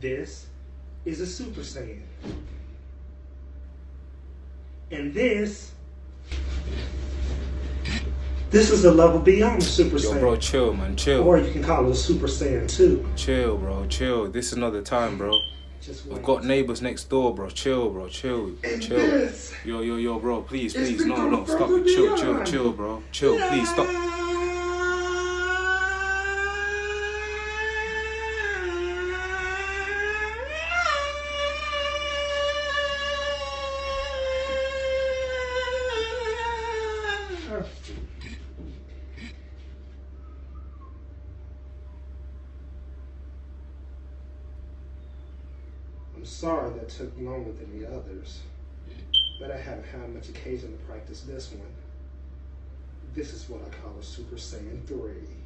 This is a Super Saiyan. And this, this is a level beyond Super Yo, Saiyan. bro, chill, man, chill. Or you can call it a Super Saiyan 2. Chill, bro, chill. This is another time, bro. Just We've got neighbors next door, bro. Chill, bro, chill, And chill. this Yo, yo, yo, bro, please, please, no, no, stop it. Chill, chill, chill, bro. Chill, please, stop. I'm sorry that took longer than the others, but I haven't had much occasion to practice this one. This is what I call a Super Saiyan 3.